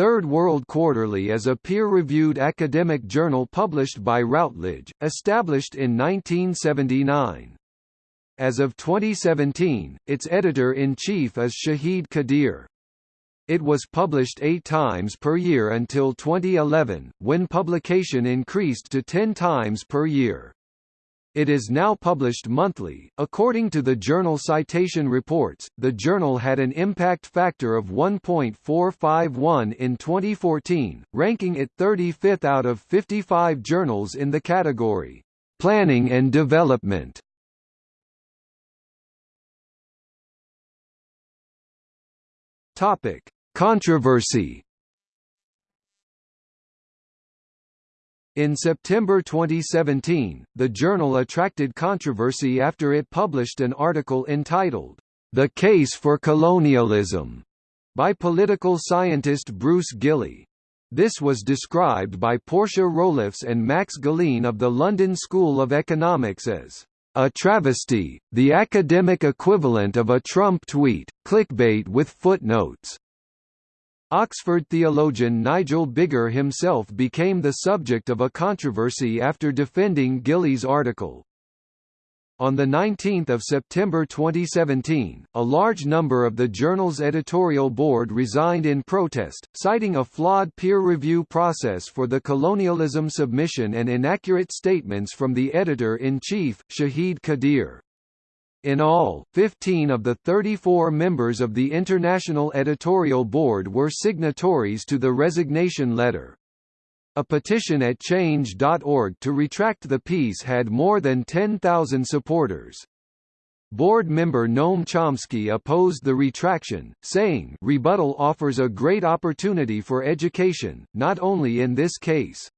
Third World Quarterly is a peer-reviewed academic journal published by Routledge, established in 1979. As of 2017, its editor-in-chief is Shahid Qadir. It was published eight times per year until 2011, when publication increased to ten times per year. It is now published monthly. According to the journal Citation Reports, the journal had an impact factor of 1.451 in 2014, ranking it 35th out of 55 journals in the category Planning and Development. Topic: Controversy In September 2017, the journal attracted controversy after it published an article entitled, The Case for Colonialism, by political scientist Bruce Gilley. This was described by Portia Roelofs and Max Gallien of the London School of Economics as a travesty, the academic equivalent of a Trump tweet, clickbait with footnotes. Oxford theologian Nigel Biggar himself became the subject of a controversy after defending Gilley's article. On 19 September 2017, a large number of the journal's editorial board resigned in protest, citing a flawed peer review process for the colonialism submission and inaccurate statements from the editor-in-chief, Shahid Qadir. In all, 15 of the 34 members of the International Editorial Board were signatories to the resignation letter. A petition at Change.org to retract the piece had more than 10,000 supporters. Board member Noam Chomsky opposed the retraction, saying rebuttal offers a great opportunity for education, not only in this case.